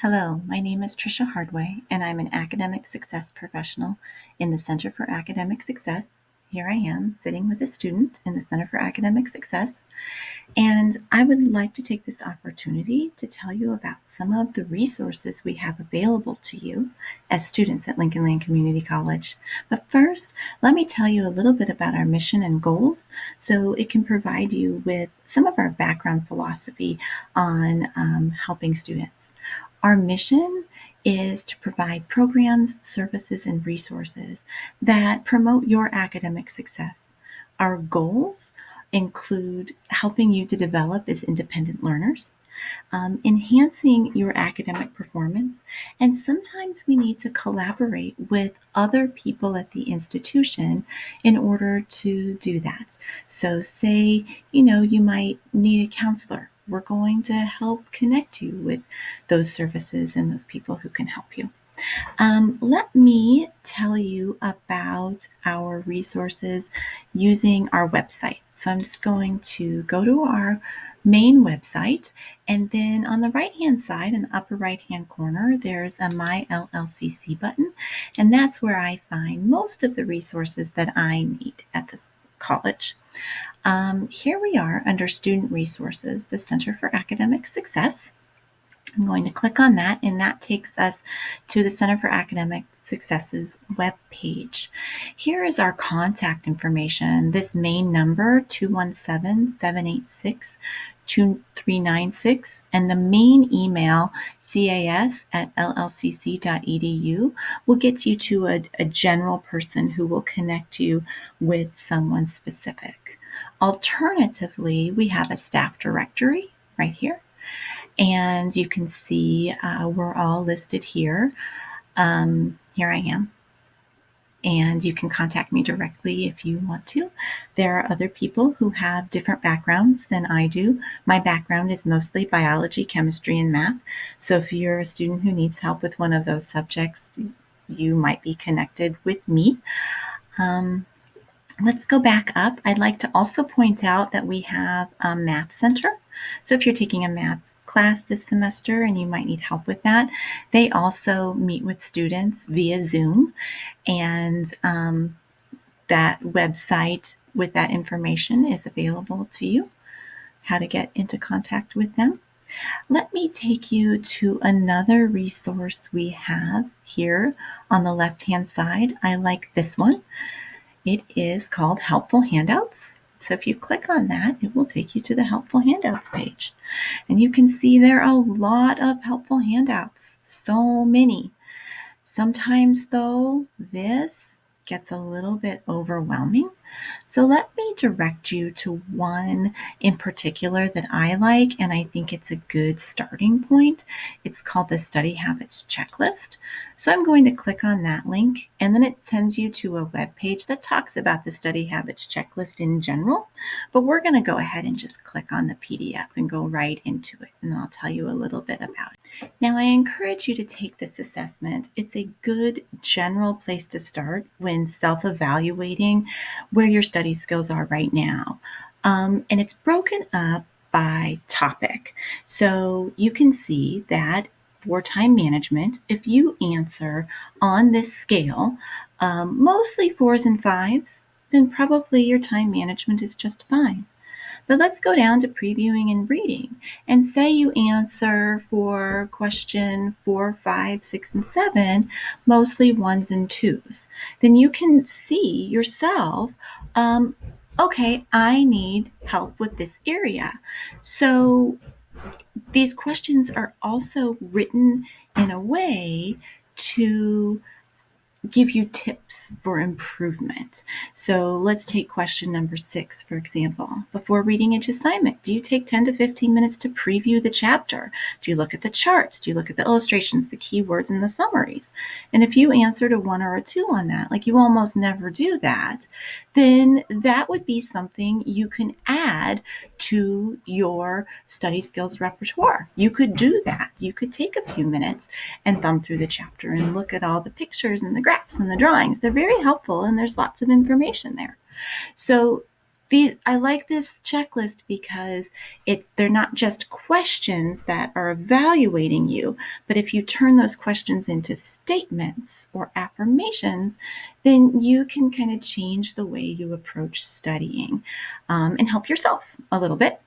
Hello, my name is Tricia Hardway, and I'm an academic success professional in the Center for Academic Success. Here I am sitting with a student in the Center for Academic Success, and I would like to take this opportunity to tell you about some of the resources we have available to you as students at Lincoln Land Community College. But first, let me tell you a little bit about our mission and goals so it can provide you with some of our background philosophy on um, helping students. Our mission is to provide programs, services, and resources that promote your academic success. Our goals include helping you to develop as independent learners, um, enhancing your academic performance, and sometimes we need to collaborate with other people at the institution in order to do that. So, say, you know, you might need a counselor we're going to help connect you with those services and those people who can help you. Um, let me tell you about our resources using our website. So I'm just going to go to our main website and then on the right hand side in the upper right hand corner there's a my LLCC button and that's where I find most of the resources that I need at this college. Um, here we are under Student Resources, the Center for Academic Success. I'm going to click on that, and that takes us to the Center for Academic Success's web page. Here is our contact information. This main number, 217-786-2396, and the main email, cas at llcc.edu, will get you to a, a general person who will connect you with someone specific. Alternatively, we have a staff directory right here. And you can see uh, we're all listed here. Um, here I am. And you can contact me directly if you want to. There are other people who have different backgrounds than I do. My background is mostly biology, chemistry, and math. So if you're a student who needs help with one of those subjects, you might be connected with me. Um, Let's go back up. I'd like to also point out that we have a Math Center. So if you're taking a math class this semester and you might need help with that, they also meet with students via Zoom. And um, that website with that information is available to you, how to get into contact with them. Let me take you to another resource we have here on the left-hand side. I like this one. It is called Helpful Handouts. So if you click on that, it will take you to the Helpful Handouts page. And you can see there are a lot of helpful handouts, so many. Sometimes though, this gets a little bit overwhelming. So let me direct you to one in particular that I like, and I think it's a good starting point. It's called the Study Habits Checklist. So I'm going to click on that link, and then it sends you to a web page that talks about the Study Habits Checklist in general. But we're going to go ahead and just click on the PDF and go right into it, and I'll tell you a little bit about it. Now, I encourage you to take this assessment. It's a good general place to start when self evaluating where your study skills are right now. Um, and it's broken up by topic. So you can see that for time management, if you answer on this scale, um, mostly fours and fives, then probably your time management is just fine. But let's go down to previewing and reading and say you answer for question four, five, six, and seven, mostly ones and twos. Then you can see yourself, um, okay, I need help with this area. So these questions are also written in a way to give you tips for improvement. So let's take question number six, for example. Before reading each assignment, do you take 10 to 15 minutes to preview the chapter? Do you look at the charts? Do you look at the illustrations, the keywords, and the summaries? And if you answered a one or a two on that, like you almost never do that, then that would be something you can add to your study skills repertoire. You could do that. You could take a few minutes and thumb through the chapter and look at all the pictures and the graphs and the drawings. They're very helpful and there's lots of information there. So the I like this checklist because it they're not just questions that are evaluating you, but if you turn those questions into statements or affirmations, then you can kind of change the way you approach studying um, and help yourself a little bit.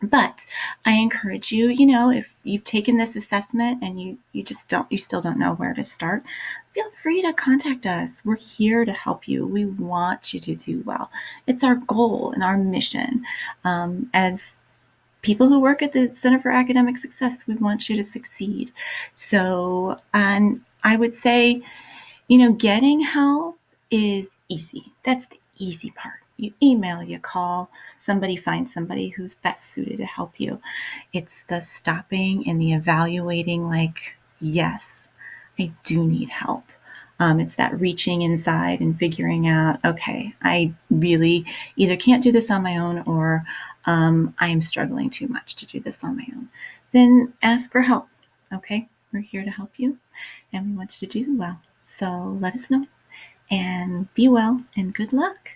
But I encourage you, you know, if you've taken this assessment and you you just don't you still don't know where to start, feel free to contact us. We're here to help you. We want you to do well. It's our goal and our mission. Um, as people who work at the Center for Academic Success, we want you to succeed. So, and I would say, you know, getting help is easy. That's the easy part. You email, you call, somebody finds somebody who's best suited to help you. It's the stopping and the evaluating, like, yes, I do need help. Um, it's that reaching inside and figuring out, okay, I really either can't do this on my own or um, I am struggling too much to do this on my own. Then ask for help. Okay, we're here to help you and we want you to do well. So let us know and be well and good luck.